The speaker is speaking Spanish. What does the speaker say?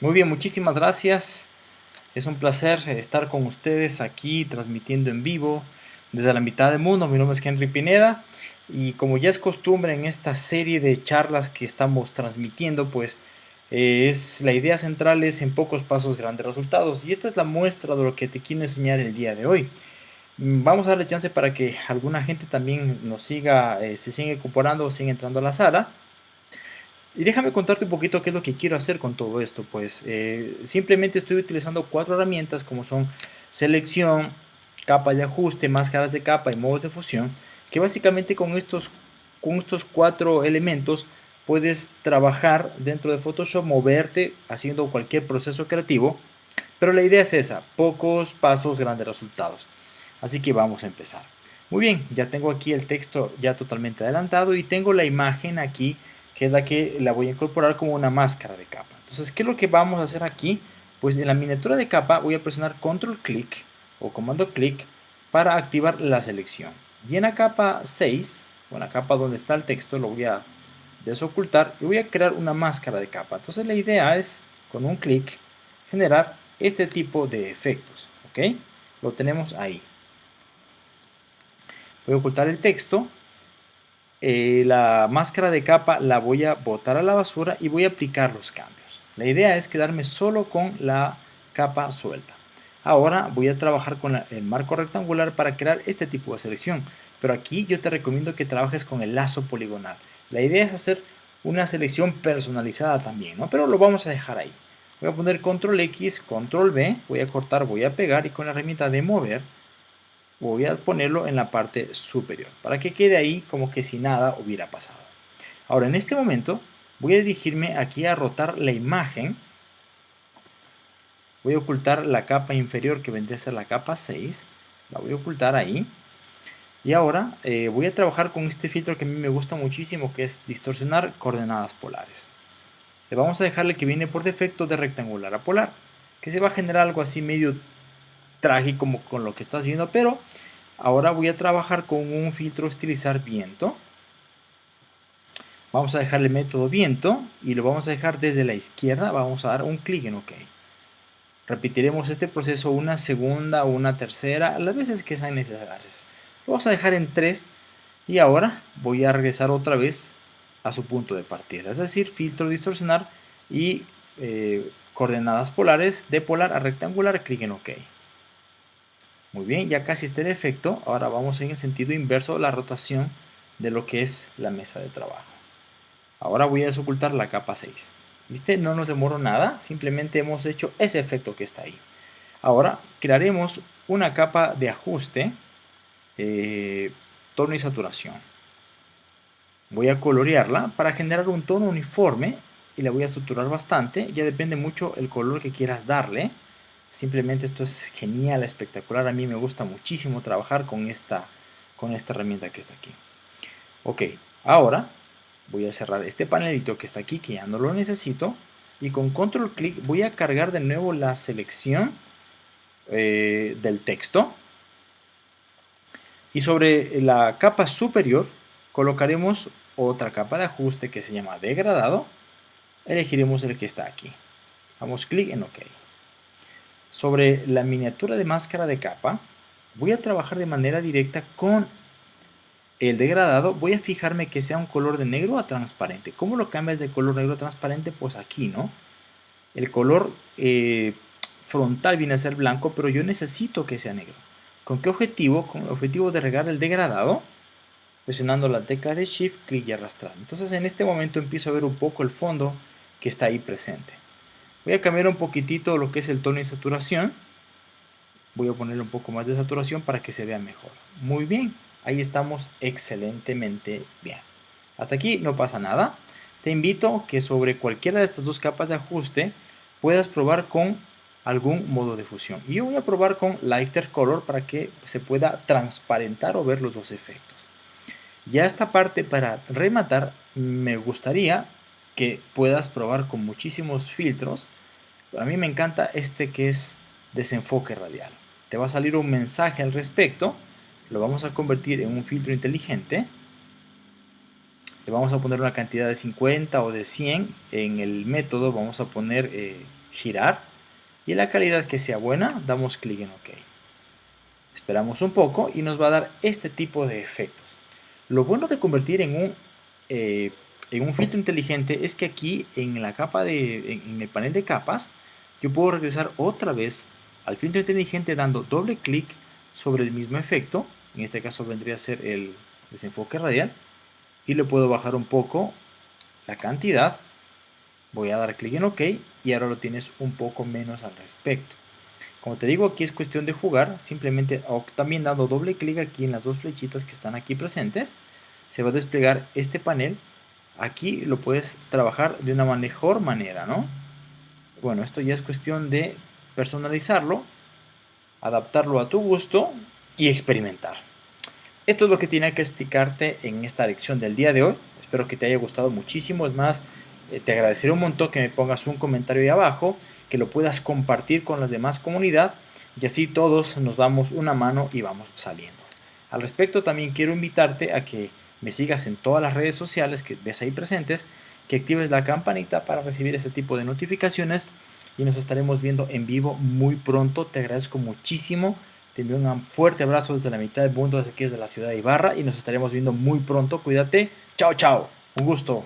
Muy bien, muchísimas gracias. Es un placer estar con ustedes aquí transmitiendo en vivo desde la mitad del mundo. Mi nombre es Henry Pineda y como ya es costumbre en esta serie de charlas que estamos transmitiendo, pues eh, es la idea central es en pocos pasos grandes resultados y esta es la muestra de lo que te quiero enseñar el día de hoy. Mm, vamos a darle chance para que alguna gente también nos siga, eh, se siga incorporando o siga entrando a la sala. Y déjame contarte un poquito qué es lo que quiero hacer con todo esto. Pues eh, simplemente estoy utilizando cuatro herramientas como son selección, capa de ajuste, máscaras de capa y modos de fusión. Que básicamente con estos, con estos cuatro elementos puedes trabajar dentro de Photoshop, moverte haciendo cualquier proceso creativo. Pero la idea es esa, pocos pasos, grandes resultados. Así que vamos a empezar. Muy bien, ya tengo aquí el texto ya totalmente adelantado y tengo la imagen aquí que es la que la voy a incorporar como una máscara de capa. Entonces, ¿qué es lo que vamos a hacer aquí? Pues en la miniatura de capa voy a presionar control clic o comando clic para activar la selección. Y en la capa 6, o en la capa donde está el texto, lo voy a desocultar y voy a crear una máscara de capa. Entonces la idea es, con un clic, generar este tipo de efectos. ¿Ok? Lo tenemos ahí. Voy a ocultar el texto eh, la máscara de capa la voy a botar a la basura y voy a aplicar los cambios. La idea es quedarme solo con la capa suelta. Ahora voy a trabajar con el marco rectangular para crear este tipo de selección. Pero aquí yo te recomiendo que trabajes con el lazo poligonal. La idea es hacer una selección personalizada también, ¿no? Pero lo vamos a dejar ahí. Voy a poner control X, control V, voy a cortar, voy a pegar y con la herramienta de mover voy a ponerlo en la parte superior para que quede ahí como que si nada hubiera pasado. Ahora en este momento voy a dirigirme aquí a rotar la imagen. Voy a ocultar la capa inferior que vendría a ser la capa 6. La voy a ocultar ahí. Y ahora eh, voy a trabajar con este filtro que a mí me gusta muchísimo que es distorsionar coordenadas polares. Le vamos a dejarle que viene por defecto de rectangular a polar. Que se va a generar algo así medio trágico como con lo que estás viendo, pero ahora voy a trabajar con un filtro estilizar viento. Vamos a dejar el método viento y lo vamos a dejar desde la izquierda, vamos a dar un clic en OK. Repetiremos este proceso una segunda una tercera, las veces que sean necesarias. Lo vamos a dejar en 3 y ahora voy a regresar otra vez a su punto de partida, es decir, filtro distorsionar y eh, coordenadas polares de polar a rectangular, clic en OK. Muy bien, ya casi está el efecto. Ahora vamos en el sentido inverso de la rotación de lo que es la mesa de trabajo. Ahora voy a desocultar la capa 6. ¿Viste? No nos demoró nada, simplemente hemos hecho ese efecto que está ahí. Ahora crearemos una capa de ajuste, eh, tono y saturación. Voy a colorearla para generar un tono uniforme y la voy a saturar bastante. Ya depende mucho el color que quieras darle. Simplemente esto es genial, espectacular. A mí me gusta muchísimo trabajar con esta, con esta herramienta que está aquí. Ok, ahora voy a cerrar este panelito que está aquí, que ya no lo necesito. Y con control clic voy a cargar de nuevo la selección eh, del texto. Y sobre la capa superior colocaremos otra capa de ajuste que se llama degradado. Elegiremos el que está aquí. Damos clic en OK. Sobre la miniatura de máscara de capa, voy a trabajar de manera directa con el degradado. Voy a fijarme que sea un color de negro a transparente. ¿Cómo lo cambias de color negro a transparente? Pues aquí, ¿no? El color eh, frontal viene a ser blanco, pero yo necesito que sea negro. ¿Con qué objetivo? Con el objetivo de regar el degradado, presionando la tecla de Shift, clic y arrastrar. Entonces en este momento empiezo a ver un poco el fondo que está ahí presente. Voy a cambiar un poquitito lo que es el tono y saturación. Voy a ponerle un poco más de saturación para que se vea mejor. Muy bien, ahí estamos excelentemente bien. Hasta aquí no pasa nada. Te invito que sobre cualquiera de estas dos capas de ajuste puedas probar con algún modo de fusión. Y yo voy a probar con Lighter Color para que se pueda transparentar o ver los dos efectos. Ya esta parte para rematar me gustaría que puedas probar con muchísimos filtros. A mí me encanta este que es desenfoque radial. Te va a salir un mensaje al respecto. Lo vamos a convertir en un filtro inteligente. Le vamos a poner una cantidad de 50 o de 100. En el método vamos a poner girar y la calidad que sea buena damos clic en OK. Esperamos un poco y nos va a dar este tipo de efectos. Lo bueno de convertir en un, eh, en un filtro inteligente es que aquí en la capa de, en el panel de capas yo puedo regresar otra vez al filtro inteligente dando doble clic sobre el mismo efecto, en este caso vendría a ser el desenfoque radial, y le puedo bajar un poco la cantidad, voy a dar clic en OK y ahora lo tienes un poco menos al respecto. Como te digo, aquí es cuestión de jugar, simplemente también dando doble clic aquí en las dos flechitas que están aquí presentes, se va a desplegar este panel. Aquí lo puedes trabajar de una mejor manera, ¿no? Bueno, esto ya es cuestión de personalizarlo, adaptarlo a tu gusto y experimentar. Esto es lo que tenía que explicarte en esta lección del día de hoy. Espero que te haya gustado muchísimo. Es más, eh, te agradeceré un montón que me pongas un comentario ahí abajo, que lo puedas compartir con las demás comunidad y así todos nos damos una mano y vamos saliendo. Al respecto también quiero invitarte a que me sigas en todas las redes sociales que ves ahí presentes, que actives la campanita para recibir este tipo de notificaciones y nos estaremos viendo en vivo muy pronto. Te agradezco muchísimo. Te envío un fuerte abrazo desde la mitad del mundo, desde aquí desde la ciudad de Ibarra y nos estaremos viendo muy pronto. Cuídate. Chao, chao. Un gusto.